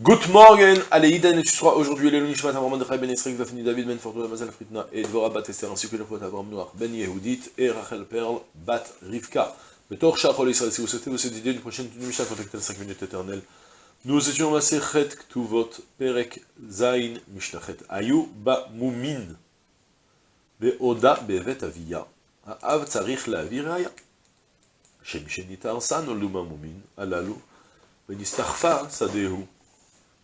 Good morning, Aleïden, et tu seras aujourd'hui le Nishmat Avram Mordechai Ben Esrik, Daphne David Ben Fortuna Mazel Fritna et Dvora Bat Esther, ainsi que le poète Avram Noir Ben Yehudit et Rachel Perl Bat Rivka. Le Torah Chachol Israël, si vous souhaitez vous aider d'une prochaine Mishnah, contactez les 5 minutes éternelles. Nous étions Maserhet Ktuvot Perek Zain Mishnachet Ayou Ba Moumin Beoda Bevet Avia Haav Tzarich Laavir Aya Shem Shenitar San Oluma Moumin Alalu Venistarfa Sadehu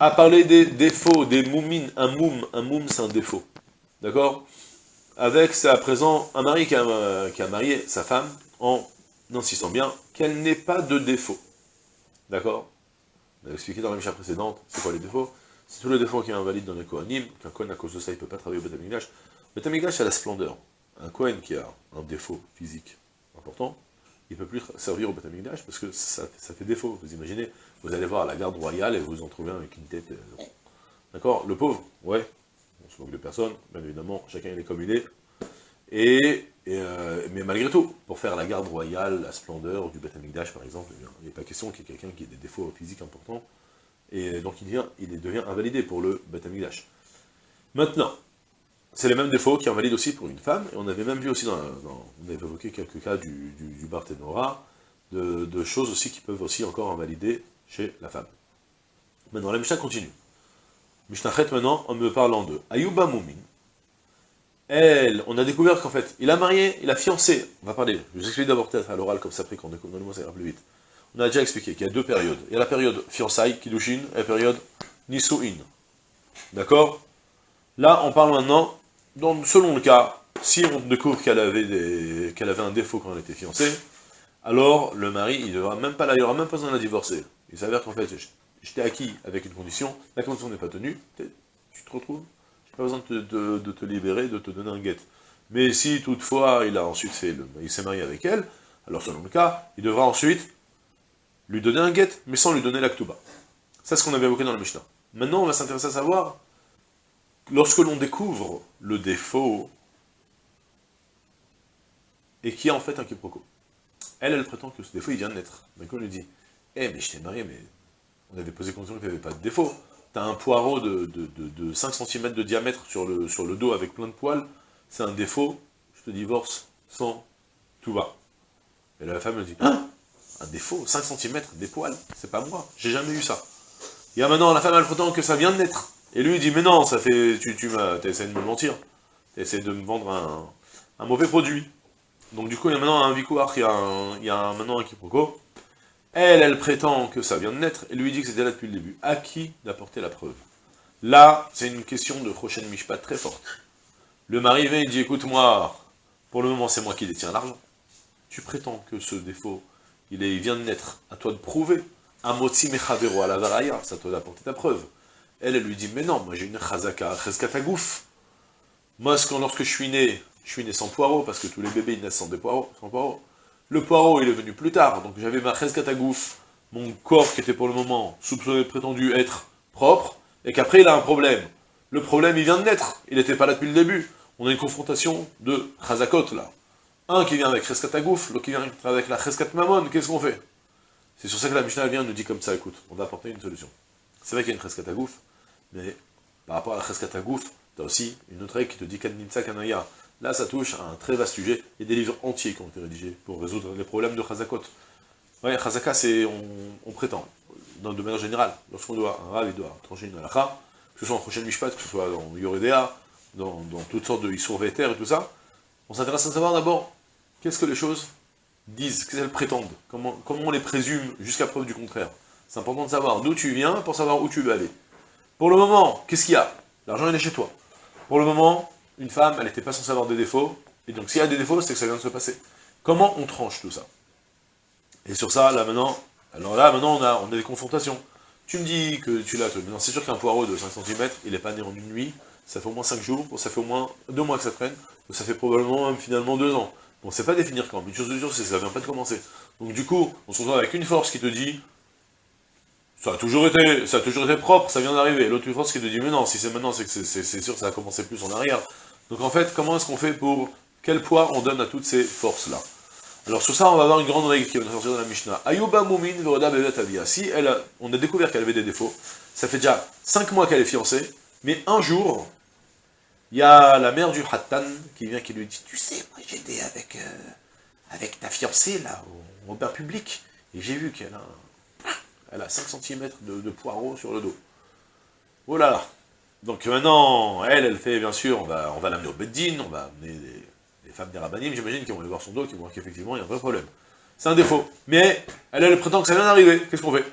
à parler des défauts, des moumines. Un moum, un moum c'est un défaut. D'accord? Avec, c'est à présent un mari qui a, qui a, marié sa femme en insistant bien qu'elle n'ait pas de défaut. D'accord? On a expliqué dans la mission précédente, c'est quoi les défauts? C'est tous les défauts qui est invalide dans les Kohanim, qu'un Kohen à cause de ça il ne peut pas travailler au Betamigdash. Le Betamigdash c'est la splendeur. Un Kohen qui a un défaut physique important, il ne peut plus servir au Betamigdash parce que ça, ça fait défaut. Vous imaginez vous allez voir la garde royale et vous en trouvez un avec une tête... Euh, d'accord? Le pauvre, ouais, on se moque de personne, bien évidemment, chacun il est comme il est. Et, euh, mais malgré tout, pour faire la garde royale, la splendeur du Beth par exemple, eh il n'est pas question qu'il y ait quelqu'un qui ait des défauts physiques importants, et donc il devient, il devient invalidé pour le Beth Maintenant, c'est les mêmes défauts qui invalident aussi pour une femme, et on avait même vu aussi, dans, on avait évoqué quelques cas du, du, Barthénora, de, choses aussi qui peuvent aussi encore invalider chez la femme. Maintenant, la Mishnah continue. Mishnachet, maintenant, en me parlant de Ayuba Moumin, elle, on a découvert qu'en fait, il a marié, il a fiancé, on va parler, je vous explique d'abord à l'oral, comme ça après quand on découvre ça ira plus vite. On a déjà expliqué qu'il y a deux périodes. Il y a la période fiançailles, Kiddushin, et la période Nisuin. D'accord? Là, on parle maintenant, selon le cas, si on découvre qu'elle avait, avait un défaut quand elle était fiancée, alors le mari, il devra même pas il aura même pas besoin de la divorcer. Il s'avère qu'en fait, je t'ai acquis avec une condition, la condition n'est pas tenue, tu te retrouves, j'ai pas besoin de te, libérer, de te donner un guet. Mais si toutefois il a ensuite fait, le, il s'est marié avec elle, alors selon le cas, il devra ensuite lui donner un guet, mais sans lui donner l'actuba. C'est ce qu'on avait évoqué dans le Mishnah. Maintenant, on va s'intéresser à savoir, lorsque l'on découvre le défaut, et qui a en fait un quiproquo. Elle, elle prétend que ce défaut, il vient de naître. Mais quand on lui dit, eh, mais je t'ai marié, mais on avait posé condition qu'il n'y avait pas de défaut. T'as un poireau de, de, 5 cm de diamètre sur le, dos avec plein de poils, c'est un défaut, je te divorce sans tout va. Et la femme me dit, hein? Un défaut, 5 cm, des poils, c'est pas moi, j'ai jamais eu ça. Et maintenant, la femme, elle prétend que ça vient de naître. Et lui, il dit, mais non, ça fait, tu, tu essayé de me mentir. essayé de me vendre un, un, mauvais produit. Donc du coup, il y a maintenant un vicouar, il y a, il y a maintenant un quiproquo. Elle, elle prétend que ça vient de naître, et lui dit que c'était là depuis le début. À qui d'apporter la preuve? Là, c'est une question de Rochen Mishpat très forte. Le mari vient et dit, écoute-moi, pour le moment c'est moi qui détiens l'argent. Tu prétends que ce défaut, il, est, vient de naître, à toi de prouver. Amotsi mechavero à la varaya, ça toi d'apporter ta preuve. Elle, elle lui dit, mais non, moi j'ai une chazaka, cheskatagouf. Moi, lorsque je suis né, je suis né sans poireaux, parce que tous les bébés ils naissent sans, des poireaux, sans poireaux. Le poireau, il est venu plus tard, donc j'avais ma cheskatagouf, mon corps qui était pour le moment soupçonné, prétendu être propre, et qu'après il a un problème. Le problème, il vient de naître, il n'était pas là depuis le début. On a une confrontation de chazakot, là. Un qui vient avec cheskatagouf, l'autre qui vient avec la cheskat mamon, qu'est-ce qu'on fait? C'est sur ça que la Mishnah vient nous dit comme ça, écoute, on va apporter une solution. C'est vrai qu'il y a une cheskatagouf, mais par rapport à la cheskatagouf, t'as aussi une autre règle qui te dit kanimsa kanaya. Là, ça touche à un très vaste sujet. Il y a des livres entiers qui ont été rédigés pour résoudre les problèmes de Chazakot. Oui, Chazaka, c'est, on, prétend, dans le domaine général, lorsqu'on doit, un rave, il doit trancher une halakha, que ce soit en prochaine Mishpat, que ce soit dans Yoredea, dans, toutes sortes de Issour et tout ça, on s'intéresse à savoir d'abord, qu'est-ce que les choses disent, qu'est-ce qu'elles prétendent, comment, comment on les présume jusqu'à preuve du contraire. C'est important de savoir d'où tu viens pour savoir où tu veux aller. Pour le moment, qu'est-ce qu'il y a? L'argent, il est chez toi. Pour le moment, une femme, elle n'était pas censée avoir des défauts, et donc s'il y a des défauts, c'est que ça vient de se passer. Comment on tranche tout ça? Et sur ça, là maintenant, alors là maintenant on a, on des confrontations. Tu me dis que tu l'as, maintenant c'est sûr qu'un poireau de 5 cm, il n'est pas né en une nuit, ça fait au moins 5 jours, ça fait au moins 2 mois que ça traîne, ça fait probablement finalement 2 ans. Bon, c'est pas définir quand, mais une chose de sûre, c'est que ça vient pas de commencer. Donc du coup, on se retrouve avec une force qui te dit, ça a toujours été, ça a toujours été propre, ça vient d'arriver. L'autre force qui te dit, mais non, si c'est maintenant, c'est sûr que ça a commencé plus en arrière. Donc en fait, comment est-ce qu'on fait pour, quel poids on donne à toutes ces forces-là? Alors sur ça, on va avoir une grande règle qui va nous sortir dans la Mishnah. Ayuba Mumin Veroda. Si elle on a découvert qu'elle avait des défauts, ça fait déjà 5 mois qu'elle est fiancée, mais un jour, il y a la mère du Hattan qui vient qui lui dit, tu sais, moi j'étais avec, euh, avec ta fiancée là, au, bain public, et j'ai vu qu'elle a, elle a 5 cm de, poireaux sur le dos. Oh là là Donc maintenant, elle, elle fait, bien sûr, on va, on va l'amener au Beddin, on va amener des femmes des rabbinim, j'imagine, qui vont aller voir son dos, qui vont voir qu'effectivement, il y a un vrai problème. C'est un défaut. Mais, elle, elle prétend que ça vient d'arriver. Qu'est-ce qu'on fait?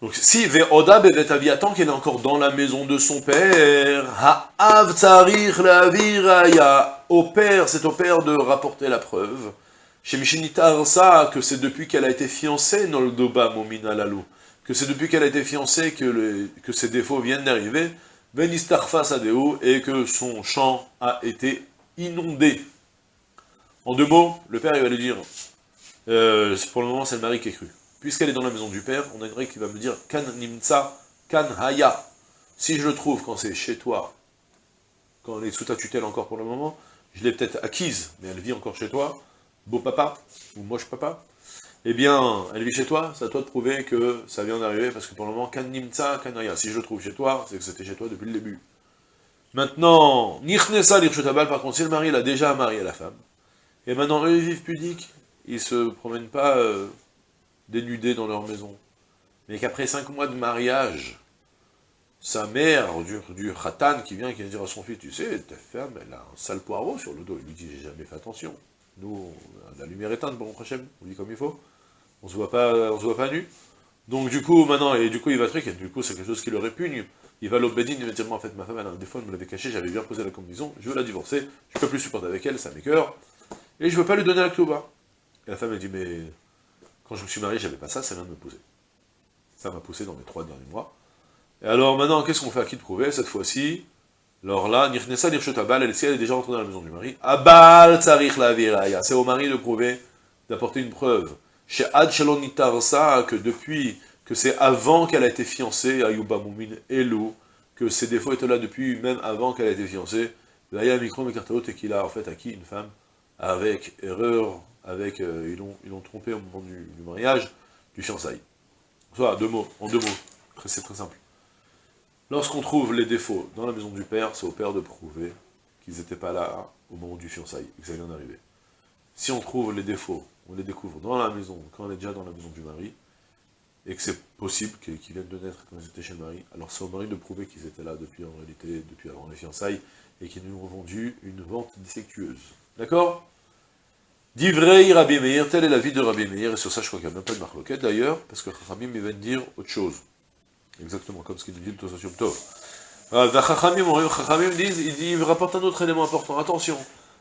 Donc, si Ve'oda Bevet qu'elle est encore dans la maison de son père, Ha'av Tsarir la au père, c'est au père de rapporter la preuve. Chez Mishinitar ça, que c'est depuis qu'elle a été fiancée, Noldoba Momina Lalou, que c'est depuis qu'elle a été fiancée que, ces défauts viennent d'arriver, Benistarfa Sadeu, et que son champ a été inondé. En deux mots, le père il va lui dire, euh, pour le moment c'est le mari qui est cru. Puisqu'elle est dans la maison du père, on a une règle qui va me dire, kan nimtsa, kan haya. Si je le trouve quand c'est chez toi, quand elle est sous ta tutelle encore pour le moment, je l'ai peut-être acquise, mais elle vit encore chez toi, beau papa, ou moche papa, eh bien, elle vit chez toi, c'est à toi de prouver que ça vient d'arriver, parce que pour le moment, kan nimtsa, kan haya. Si je le trouve chez toi, c'est que c'était chez toi depuis le début. Maintenant, Nichnesa l'Irshotabal, par contre, si le mari l'a déjà marié la femme, et maintenant eux ils vivent pudiques, ils se promènent pas euh, dénudés dans leur maison, mais qu'après cinq mois de mariage, sa mère, du, du khatan, qui vient, qui vient dire à son fils, tu sais, ta femme, elle a un sale poireau sur le dos, il lui dit, j'ai jamais fait attention, nous, la lumière éteinte, bon, prochaine, on dit comme il faut, on se voit pas, on se voit pas nu, donc du coup, maintenant, et du coup il va et du coup c'est quelque chose qui le répugne, il va l'Obédine, il va dire, en fait, ma femme, elle, des fois, elle me l'avait caché, j'avais bien posé la combinaison, je veux la divorcer, je peux plus supporter avec elle, ça m'écœure, et je veux pas lui donner la Ktouba. Et la femme, elle dit, mais quand je me suis marié, j'avais pas ça, ça vient de me poser. Ça m'a poussé dans mes trois derniers mois. Et alors, maintenant, qu'est-ce qu'on fait? À qui de prouver, cette fois-ci? Alors là, Nirnesa Nirchotabal, elle, elle est déjà rentrée dans la maison du mari, Abal Tsarich la Viraya, c'est au mari de prouver, d'apporter une preuve. Chez Ad Shalom que depuis que c'est avant qu'elle a été fiancée, Ayuba Moumin Elou, que ses défauts étaient là depuis même avant qu'elle a été fiancée, là il y a un micro et qu'il a en fait acquis une femme avec erreur, avec euh, ils l'ont trompé au moment du, mariage, du fiançailles. Soit deux mots, en deux mots, c'est très simple. Lorsqu'on trouve les défauts dans la maison du père, c'est au père de prouver qu'ils n'étaient pas là au moment du fiançailles, que ça vient d'arriver. Si on trouve les défauts, on les découvre dans la maison, quand on est déjà dans la maison du mari, et que c'est possible qu'ils viennent de naître quand ils étaient chez le mari, alors c'est au mari de prouver qu'ils étaient là depuis en réalité, depuis avant les fiançailles, et qu'ils nous ont vendu une vente défectueuse. D'accord? Divrei Rabbi Meir, telle est la vie de Rabbi Meir, et sur ça je crois qu'il n'y a même pas de marloquette d'ailleurs, parce que Chachamim il vient de dire autre chose. Exactement comme ce qu'il dit le Tosasium Tov. Chachamim disent, il rapporte un autre élément important, attention.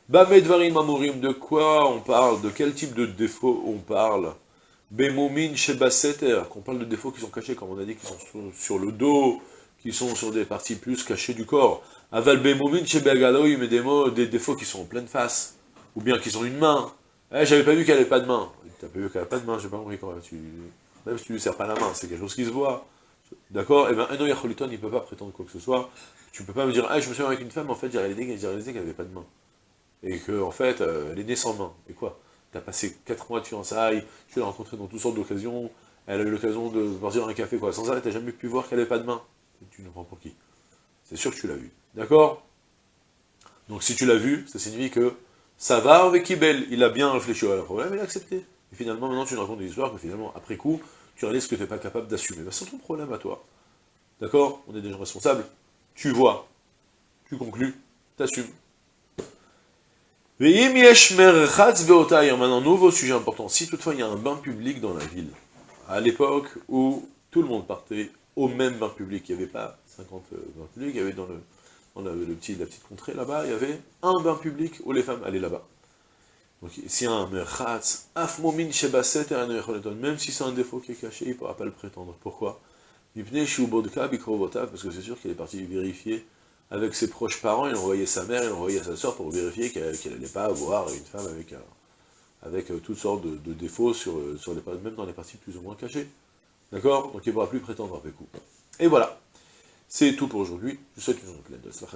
Bamedvarim Amorim, de quoi on parle, de quel type de défaut on parle? Bemomin Shebaseter, qu'on parle de défauts qui sont cachés, comme on a dit, qui sont sur, le dos, qui sont sur des parties plus cachées du corps. Aval Bemomin Shebagaloï, mais des, défauts qui sont en pleine face, ou bien qui sont une main. Eh, j'avais pas vu qu'elle avait pas de main. T'as pas vu qu'elle avait pas de main, j'ai pas compris quand tu... Même si tu lui sers pas la main, c'est quelque chose qui se voit. D'accord? Eh bien, un Yacholiton, il peut pas prétendre quoi que ce soit. Tu peux pas me dire, ah, je me suis avec une femme, en fait, j'ai réalisé, qu'elle avait pas de main. Et que, en fait, euh, elle est née sans main. Et quoi? Tu as passé 4 mois de fiançailles, tu l'as rencontrée dans toutes sortes d'occasions, elle a eu l'occasion de boire un café, quoi. Sans arrêt, n'as jamais pu voir qu'elle n'avait pas de main. tu nous prends pour qui? C'est sûr que tu l'as vu. D'accord? Donc si tu l'as vu, ça signifie que ça va avec Kibel. Il a bien réfléchi à la problème, il a accepté. Et finalement, maintenant, tu nous racontes des histoires que finalement, après coup, tu réalises que tu n'es pas capable d'assumer. Ben, c'est ton problème à toi. D'accord? On est des gens responsables. Tu vois, tu conclus, t'assumes. Maintenant, nouveau sujet important. Si toutefois il y a un bain public dans la ville, à l'époque où tout le monde partait au même bain public, il n'y avait pas 50 euh, bains publics, il y avait dans, le, dans le petit, la petite contrée là-bas, il y avait un bain public où les femmes allaient là-bas. Donc a un merchatz, même si c'est un défaut qui est caché, il ne pourra pas le prétendre. Pourquoi? Parce que c'est sûr qu'il est parti vérifier avec ses proches parents, il envoyait sa mère, il envoyait sa soeur pour vérifier qu'elle n'allait pas avoir une femme avec, avec toutes sortes de, défauts, sur, les, même dans les parties plus ou moins cachées. D'accord? Donc il ne pourra plus prétendre à Pékou. Et voilà. C'est tout pour aujourd'hui. Je vous souhaite une journée pleine de Salah